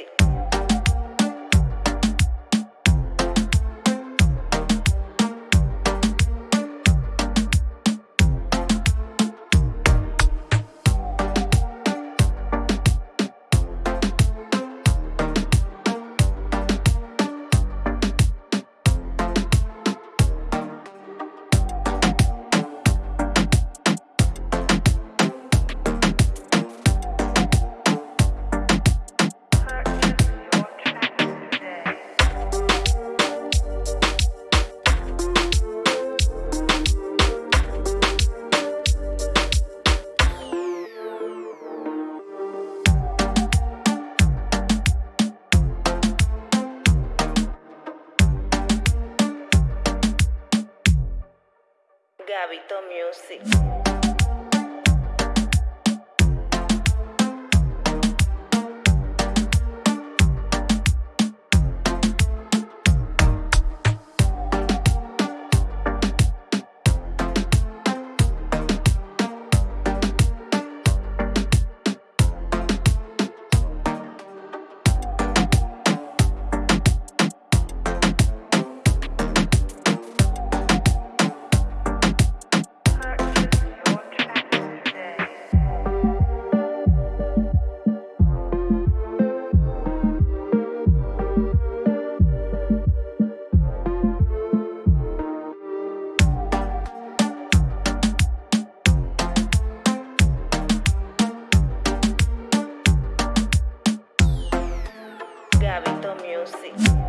music. Gabito Music. Music.